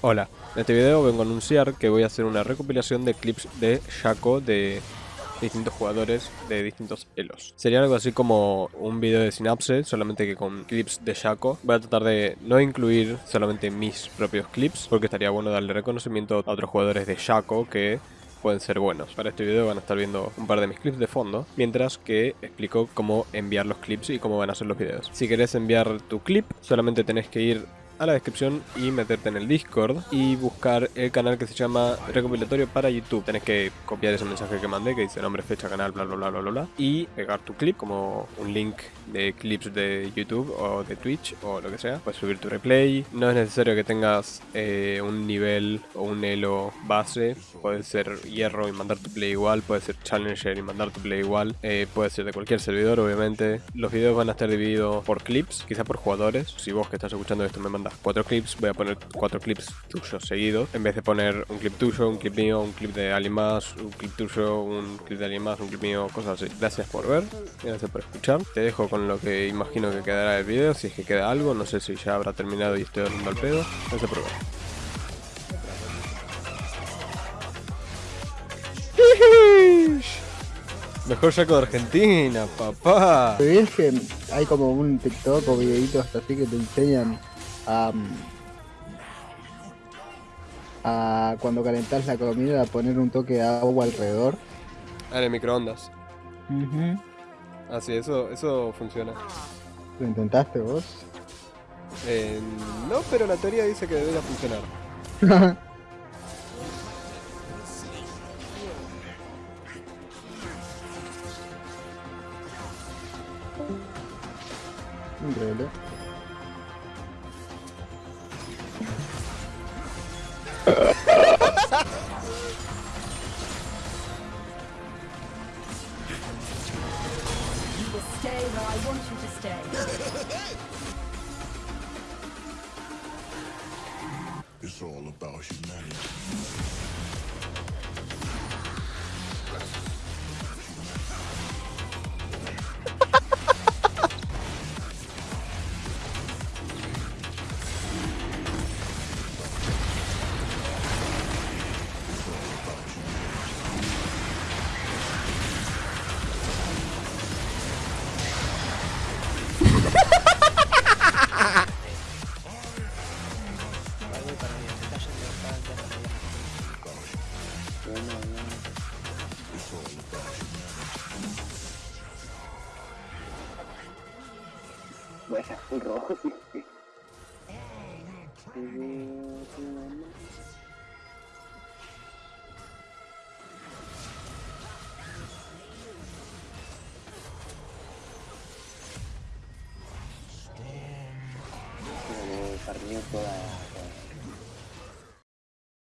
Hola, en este video vengo a anunciar que voy a hacer una recopilación de clips de Shaco de distintos jugadores de distintos elos. Sería algo así como un video de Synapse, solamente que con clips de Shaco. Voy a tratar de no incluir solamente mis propios clips, porque estaría bueno darle reconocimiento a otros jugadores de Shaco que pueden ser buenos. Para este video van a estar viendo un par de mis clips de fondo, mientras que explico cómo enviar los clips y cómo van a ser los videos. Si querés enviar tu clip, solamente tenés que ir a la descripción y meterte en el Discord y buscar el canal que se llama Recopilatorio para YouTube. Tenés que copiar ese mensaje que mandé que dice nombre, fecha, canal, bla bla bla bla bla y pegar tu clip como un link de clips de YouTube o de Twitch o lo que sea. Puedes subir tu replay. No es necesario que tengas eh, un nivel o un elo base. Puede ser hierro y mandar tu play igual. Puede ser challenger y mandar tu play igual. Eh, puede ser de cualquier servidor, obviamente. Los videos van a estar divididos por clips, quizá por jugadores. Si vos que estás escuchando esto me mandas cuatro clips, voy a poner cuatro clips tuyos seguidos. En vez de poner un clip tuyo, un clip mío, un clip de alguien más, un clip tuyo, un clip de alguien más, un clip mío, cosas así. Gracias por ver, gracias por escuchar. Te dejo con lo que imagino que quedará el video, si es que queda algo. No sé si ya habrá terminado y estoy hablando al pedo. Gracias por ver. Mejor saco de Argentina, papá. ¿Sabías que hay como un TikTok o videitos así que te enseñan a, a cuando calentas la comida a poner un toque de agua alrededor? Ah, en el microondas. Uh Ah, sí, eso, eso funciona. ¿Lo intentaste vos? Eh, no, pero la teoría dice que debería funcionar. Increíble. It's all about humanity. Bueno, un rojo, sí. per newton